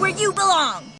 where you belong.